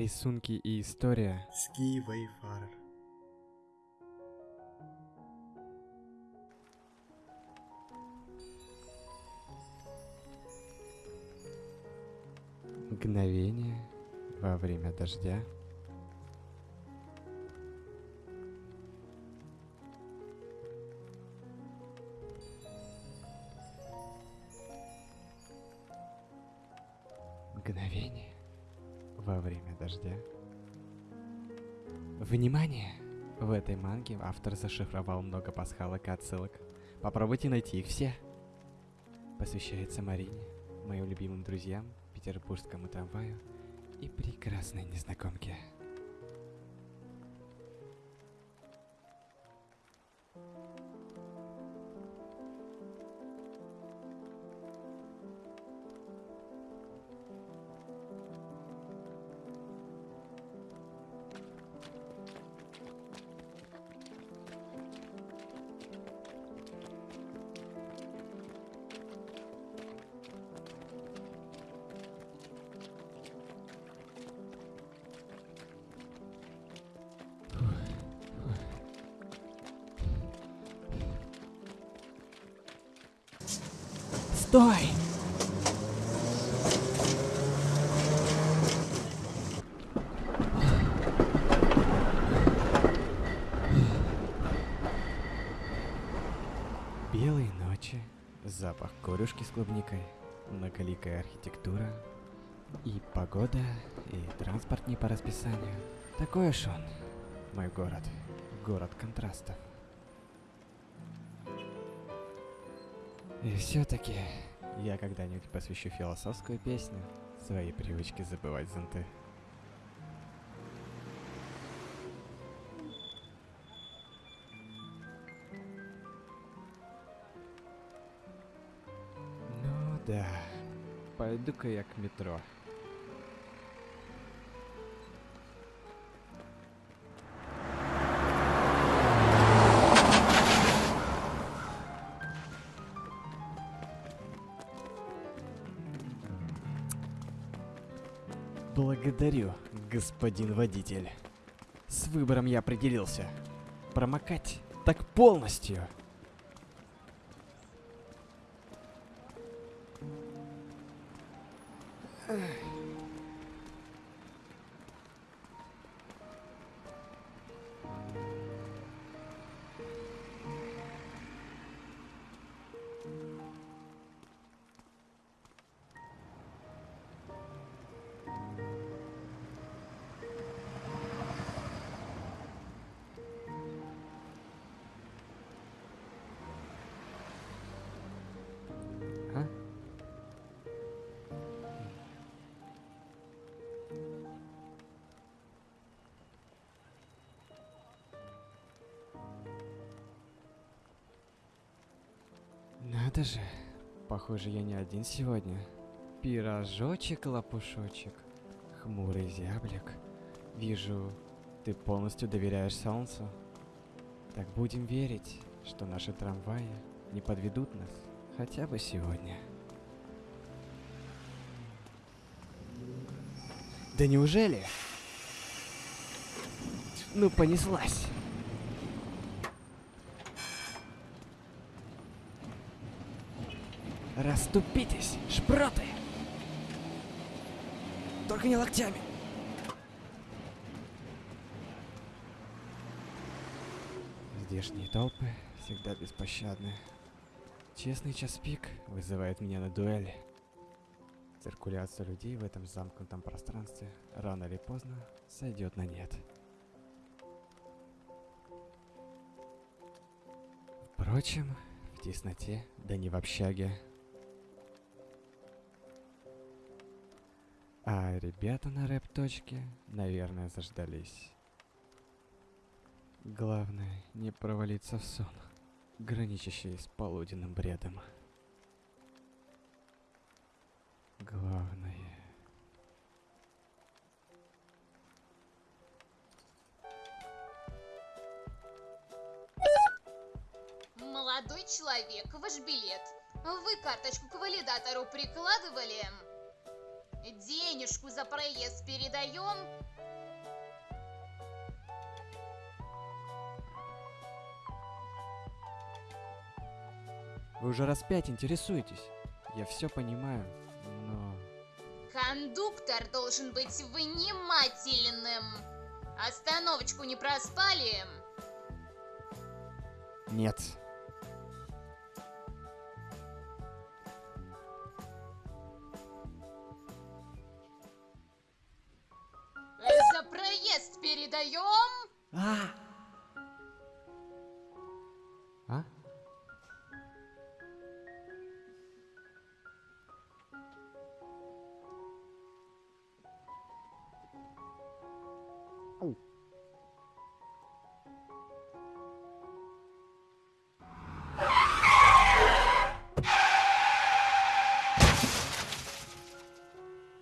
Рисунки и история. Ski Wayfarer. Мгновение во время дождя. Дождя. Внимание! В этой манге автор зашифровал много пасхалок и отсылок. Попробуйте найти их все. Посвящается Марине, моим любимым друзьям, петербургскому трамваю и прекрасной незнакомке. Стой! Белые ночи, запах корюшки с клубникой, многоликая архитектура, и погода, и транспорт не по расписанию. Такой уж он, мой город, город контрастов. И все-таки я когда-нибудь посвящу философскую песню своей привычке забывать зонты. Ну да, пойду-ка я к метро. Благодарю, господин водитель. С выбором я определился. Промокать так полностью. Надо же, похоже, я не один сегодня. Пирожочек, лопушочек, хмурый зяблик. Вижу, ты полностью доверяешь солнцу. Так будем верить, что наши трамваи не подведут нас хотя бы сегодня. Да неужели? Ну, понеслась. Раступитесь, шпроты! Только не локтями. Здешние толпы всегда беспощадны. Честный час пик вызывает меня на дуэль. Циркуляция людей в этом замкнутом пространстве рано или поздно сойдет на нет. Впрочем, в тесноте, да не в общаге. А ребята на рэп-точке, наверное, заждались. Главное, не провалиться в сон, граничащий с полуденным бредом. Главное... Молодой человек, ваш билет. Вы карточку к валидатору прикладывали? Денежку за проезд передаем. Вы уже раз пять интересуетесь. Я все понимаю, но... Кондуктор должен быть внимательным. Остановочку не проспали? Нет. А?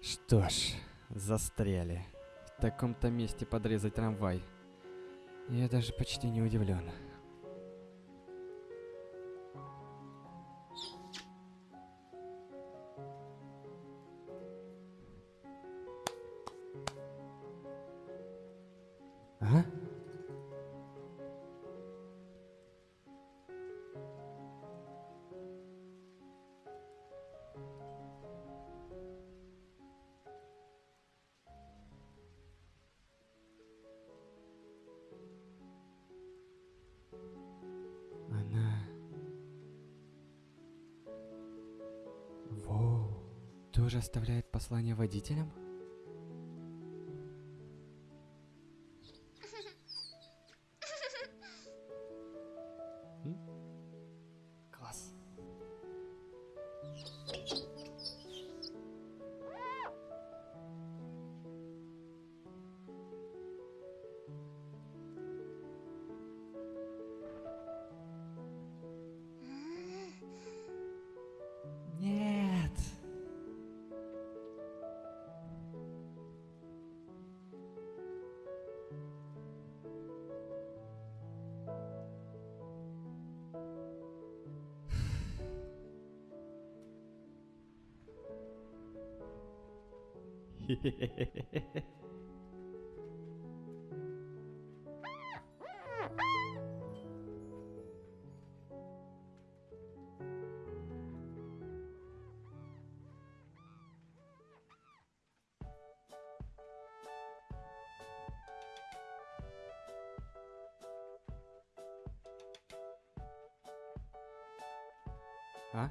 Что ж, застряли. В таком-то месте подрезать трамвай. Я даже почти не удивлен. Тоже оставляет послание водителям? А?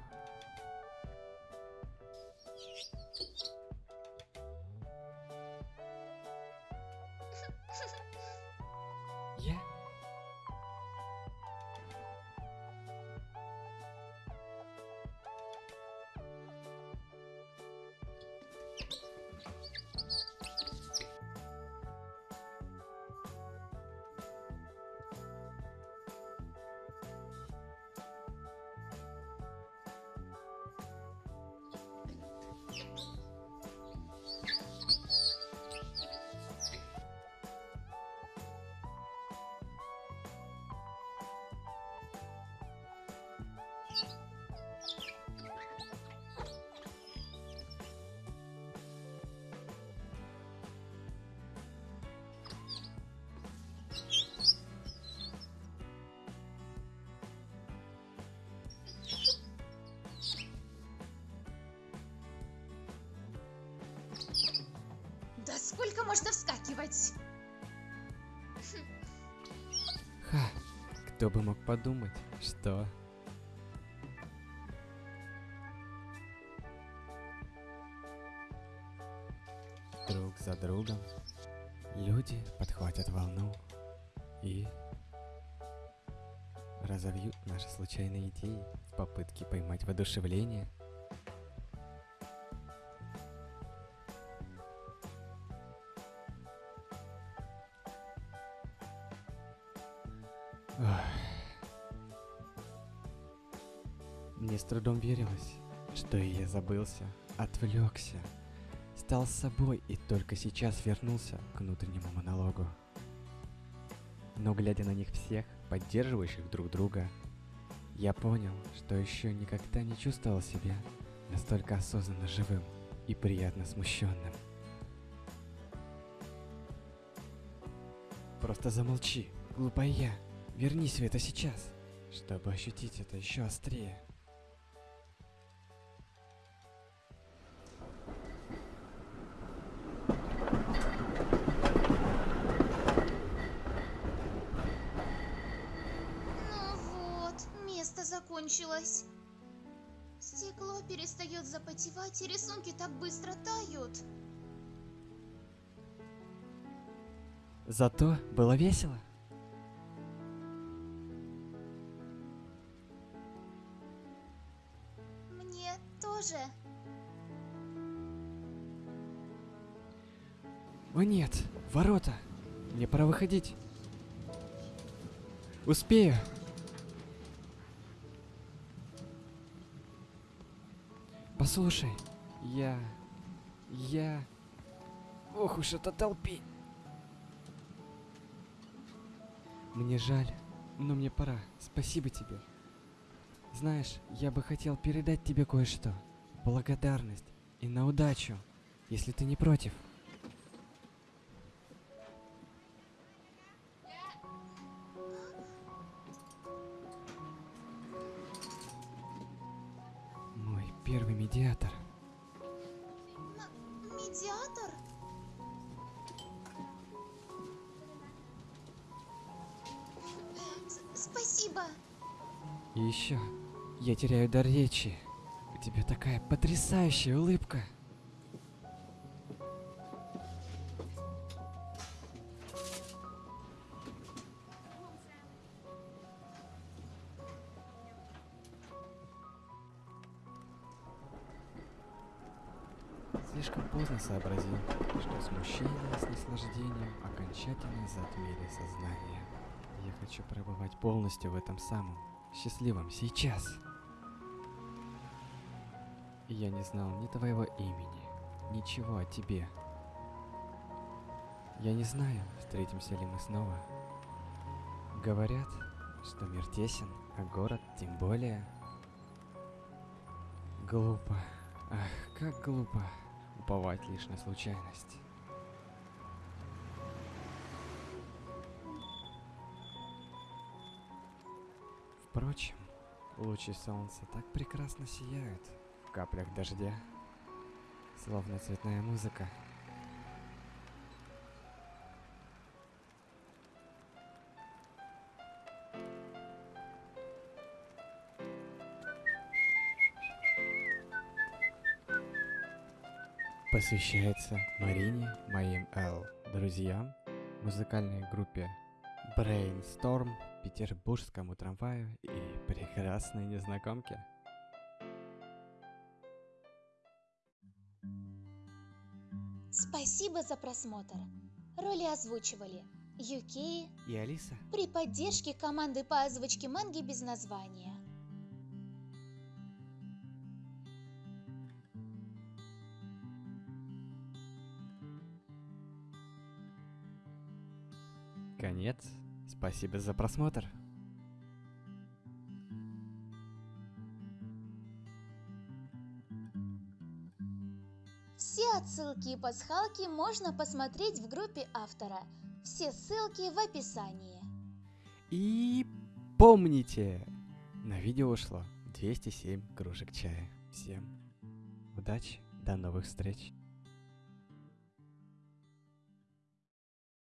Можно вскакивать? Ха, кто бы мог подумать, что... Друг за другом люди подхватят волну и разовьют наши случайные идеи в попытке поймать воодушевление. Мне с трудом верилось, что я забылся, отвлекся, стал собой и только сейчас вернулся к внутреннему монологу. Но глядя на них всех, поддерживающих друг друга, я понял, что еще никогда не чувствовал себя настолько осознанно живым и приятно смущенным. Просто замолчи, глупая я. Вернись в это сейчас, чтобы ощутить это еще острее. Запотевать, и рисунки так быстро тают. Зато было весело. Мне тоже. О нет, ворота. Мне пора выходить. Успею. Послушай, я... Я... Ох уж это толпень. Мне жаль, но мне пора. Спасибо тебе. Знаешь, я бы хотел передать тебе кое-что. Благодарность и на удачу, если ты не против. Мой первый медиатор. Еще, я теряю дар речи. У тебя такая потрясающая улыбка. Слишком поздно сообразил, что смущение с наслаждением окончательно затмили сознание. Я хочу пробывать полностью в этом самом счастливом сейчас. Я не знал ни твоего имени, ничего о тебе. Я не знаю, встретимся ли мы снова. Говорят, что мир тесен, а город тем более. Глупо. Ах, как глупо уповать лишь на случайность. Лучи солнца так прекрасно сияют в каплях дождя, словно цветная музыка. Посвящается Марине, моим Л, друзьям, музыкальной группе Brainstorm, петербургскому трамваю и прекрасной незнакомке. Спасибо за просмотр. Роли озвучивали Юки И Алиса. при поддержке команды по озвучке манги без названия. Конец. Спасибо за просмотр. Отсылки и пасхалки можно посмотреть в группе автора. Все ссылки в описании. И помните, на видео ушло 207 кружек чая. Всем удачи, до новых встреч.